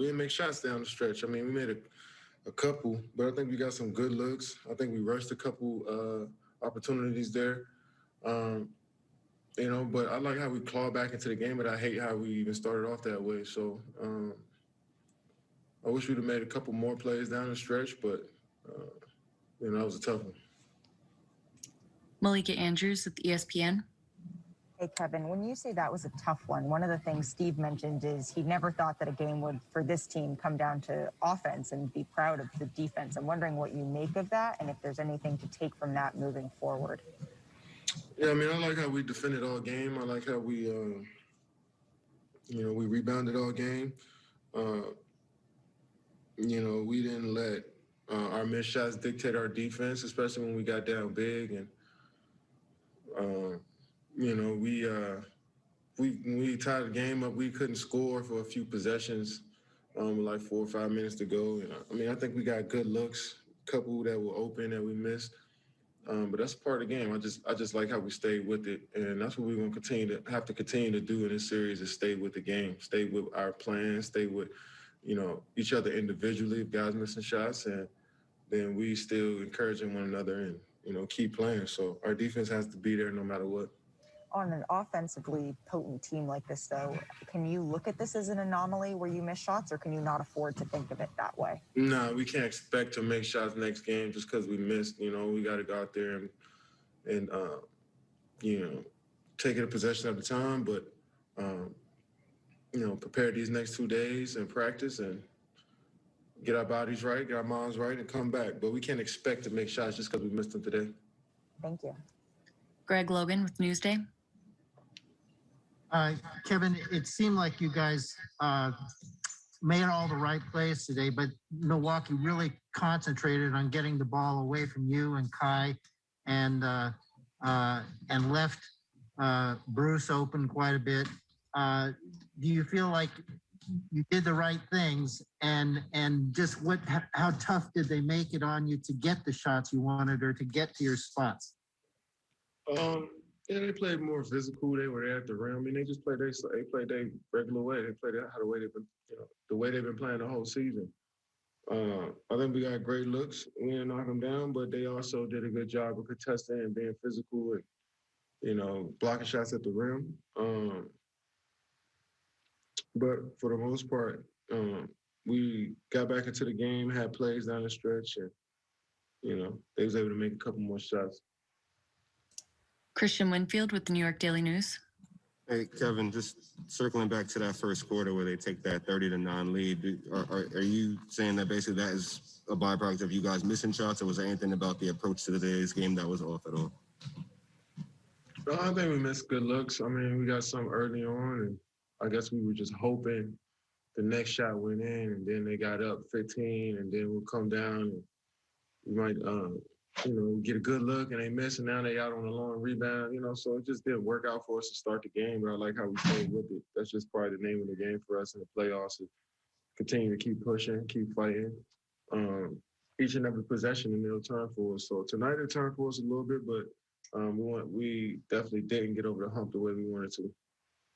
we didn't make shots down the stretch. I mean, we made a, a couple, but I think we got some good looks. I think we rushed a couple uh, opportunities there. Um, you know, but I like how we claw back into the game, but I hate how we even started off that way. So um, I wish we'd have made a couple more plays down the stretch, but uh, you know, that was a tough one. Malika Andrews with ESPN. Hey, Kevin, when you say that was a tough one, one of the things Steve mentioned is he never thought that a game would, for this team, come down to offense and be proud of the defense. I'm wondering what you make of that and if there's anything to take from that moving forward. Yeah, I mean, I like how we defended all game. I like how we, uh, you know, we rebounded all game. Uh, you know, we didn't let uh, our missed shots dictate our defense, especially when we got down big. And uh, you know, we uh, we we tied the game up. We couldn't score for a few possessions, um, like four or five minutes to go. And I mean, I think we got good looks, couple that were open that we missed. Um, but that's part of the game. I just I just like how we stayed with it, and that's what we're gonna continue to have to continue to do in this series is stay with the game, stay with our plan, stay with you know each other individually. If guys missing shots, and then we still encouraging one another and you know keep playing. So our defense has to be there no matter what. On an offensively potent team like this, though, can you look at this as an anomaly where you miss shots, or can you not afford to think of it that way? No, we can't expect to make shots next game just because we missed. You know, we got to go out there and and uh, you know take it a possession at a time. But um, you know, prepare these next two days and practice and get our bodies right, get our minds right, and come back. But we can't expect to make shots just because we missed them today. Thank you. Greg Logan with Newsday. Uh, Kevin, it seemed like you guys uh, made all the right plays today, but Milwaukee really concentrated on getting the ball away from you and Kai, and uh, uh, and left uh, Bruce open quite a bit. Uh, do you feel like you did the right things, and and just what how tough did they make it on you to get the shots you wanted or to get to your spots? Um, yeah, they played more physical. They were there at the rim. I mean, they just played they they played their regular way. They played how the way they've been, you know, the way they've been playing the whole season. Uh, I think we got great looks. We didn't knock them down, but they also did a good job of contesting and being physical and you know blocking shots at the rim. Um, but for the most part, um, we got back into the game, had plays down the stretch, and you know they was able to make a couple more shots. Kristian Winfield with the New York Daily News. Hey, Kevin, just circling back to that first quarter where they take that 30 to 9 lead, are, are, are you saying that basically that is a byproduct of you guys missing shots, or was there anything about the approach to today's game that was off at all? No, I think we missed good looks. I mean, we got some early on, and I guess we were just hoping the next shot went in, and then they got up 15, and then we'll come down, and we might, um, you know, get a good look, and they miss, and now they out on a long rebound, you know. So it just didn't work out for us to start the game, but I like how we played with it. That's just probably the name of the game for us in the playoffs. Is continue to keep pushing, keep fighting. Um, each and every possession, and they'll turn for us. So tonight it turned for us a little bit, but um, we want we definitely didn't get over the hump the way we wanted to.